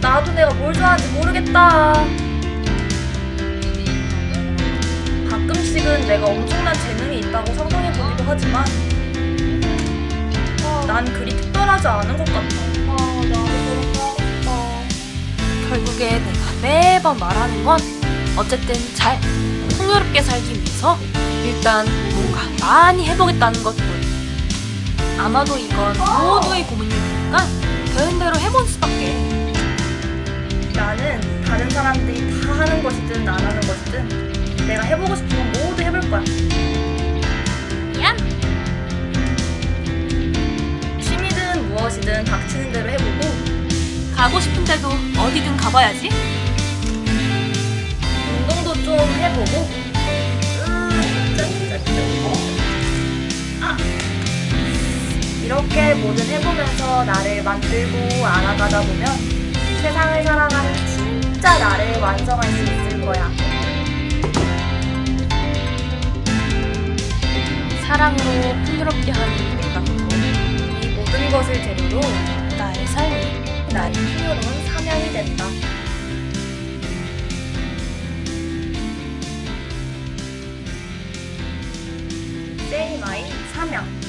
나도 내가 뭘 좋아하는지 모르겠다. 가끔씩은 내가 엄청난 재능이 있다고 상상해보기도 하지만 난 그리 특별하지 않은 것 같아. 아. 결국에 내가 매번 말하는 건 어쨌든 잘 풍요롭게 살기 위해서 일단 뭔가 많이 해보겠다는 것뿐. 아마도 이건 모두의 고민일 테니까 것이든 안 하는 것이든 내가 해보고 싶은 건 모두 해볼 거야. 야! 취미든 무엇이든 닥치는 대로 해보고 가고 싶은 데도 어디든 가봐야지. 운동도 좀 해보고 으, 짜짜짜. 아. 이렇게 뭐든 해보면서 나를 만들고 알아가다 보면 세상을 살아가는 진짜 나를 완성할 수 있을 거야. 사랑으로 풍요롭게 하는 내가 되고 이 모든 것을 재료로 나의 삶이 나의 풍요로운 사명이 된다. 세이마이 사명.